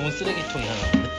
좋은 쓰레기통이 하나.